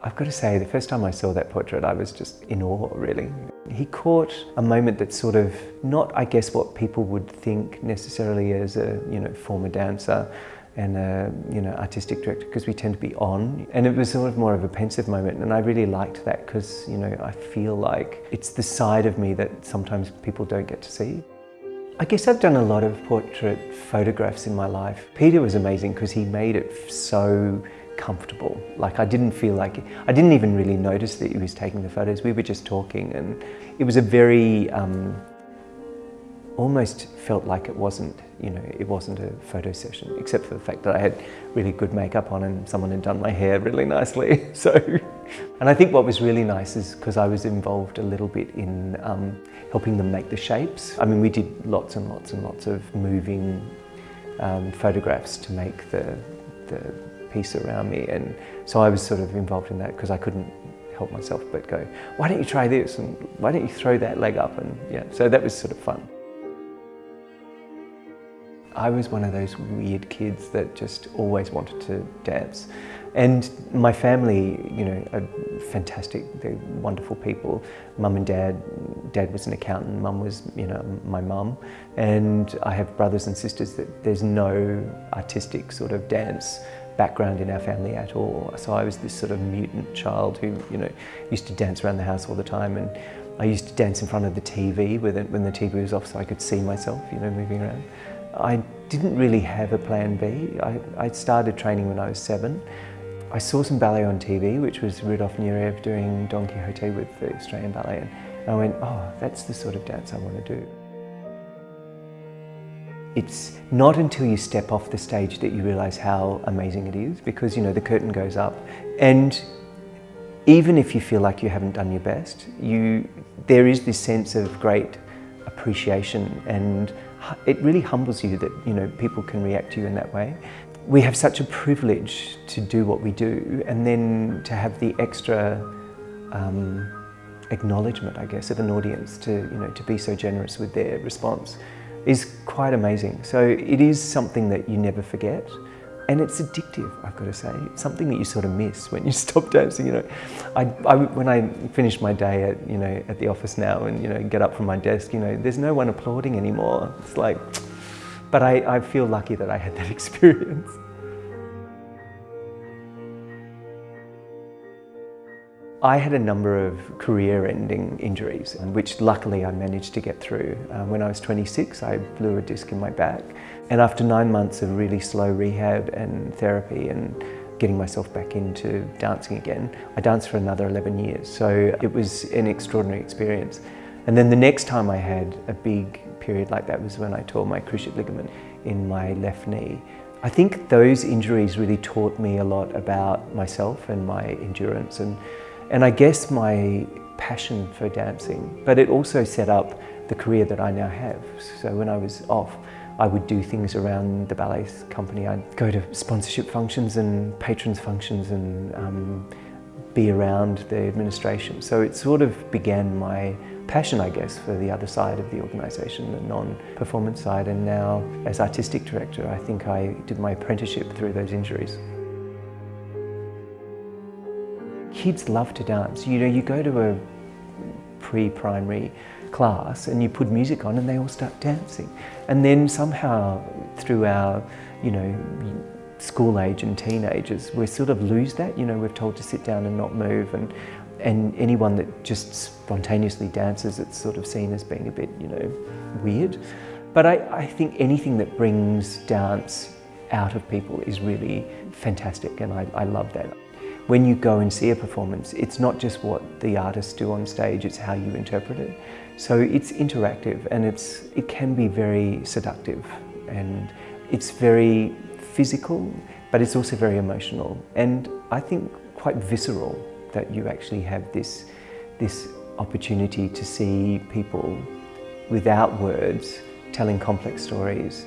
I've got to say, the first time I saw that portrait, I was just in awe, really. He caught a moment that's sort of not, I guess, what people would think necessarily as a, you know, former dancer and a, you know, artistic director, because we tend to be on. And it was sort of more of a pensive moment, and I really liked that because, you know, I feel like it's the side of me that sometimes people don't get to see. I guess I've done a lot of portrait photographs in my life. Peter was amazing because he made it so comfortable. Like I didn't feel like, I didn't even really notice that he was taking the photos. We were just talking and it was a very, um, almost felt like it wasn't, you know, it wasn't a photo session, except for the fact that I had really good makeup on and someone had done my hair really nicely. So, and I think what was really nice is because I was involved a little bit in um, helping them make the shapes. I mean, we did lots and lots and lots of moving um, photographs to make the, the piece around me. And so I was sort of involved in that because I couldn't help myself but go, why don't you try this? And why don't you throw that leg up? And yeah, so that was sort of fun. I was one of those weird kids that just always wanted to dance. And my family, you know, are fantastic, they're wonderful people. Mum and dad, dad was an accountant, mum was, you know, my mum. And I have brothers and sisters that there's no artistic sort of dance background in our family at all. So I was this sort of mutant child who, you know, used to dance around the house all the time and I used to dance in front of the TV when the TV was off so I could see myself, you know, moving around. I didn't really have a plan B. I, I started training when I was seven. I saw some ballet on TV, which was Rudolf Nureyev doing Don Quixote with the Australian Ballet, and I went, oh, that's the sort of dance I want to do. It's not until you step off the stage that you realise how amazing it is because you know the curtain goes up and even if you feel like you haven't done your best, you, there is this sense of great appreciation and it really humbles you that you know people can react to you in that way. We have such a privilege to do what we do and then to have the extra um, acknowledgement, I guess, of an audience to, you know, to be so generous with their response is quite amazing. So it is something that you never forget. And it's addictive, I've got to say. It's something that you sort of miss when you stop dancing, you know. I, I, when I finish my day at, you know, at the office now and, you know, get up from my desk, you know, there's no one applauding anymore. It's like, but I, I feel lucky that I had that experience. I had a number of career-ending injuries, which luckily I managed to get through. Um, when I was 26, I blew a disc in my back. And after nine months of really slow rehab and therapy and getting myself back into dancing again, I danced for another 11 years. So it was an extraordinary experience. And then the next time I had a big period like that was when I tore my cruciate ligament in my left knee. I think those injuries really taught me a lot about myself and my endurance and and I guess my passion for dancing, but it also set up the career that I now have. So when I was off, I would do things around the ballet company. I'd go to sponsorship functions and patrons functions and um, be around the administration. So it sort of began my passion, I guess, for the other side of the organisation, the non-performance side. And now, as artistic director, I think I did my apprenticeship through those injuries. Kids love to dance. You know, you go to a pre-primary class and you put music on and they all start dancing. And then somehow through our, you know, school age and teenagers, we sort of lose that. You know, we're told to sit down and not move and and anyone that just spontaneously dances, it's sort of seen as being a bit, you know, weird. But I, I think anything that brings dance out of people is really fantastic and I, I love that. When you go and see a performance, it's not just what the artists do on stage, it's how you interpret it. So it's interactive and it's, it can be very seductive and it's very physical, but it's also very emotional. And I think quite visceral that you actually have this, this opportunity to see people without words telling complex stories.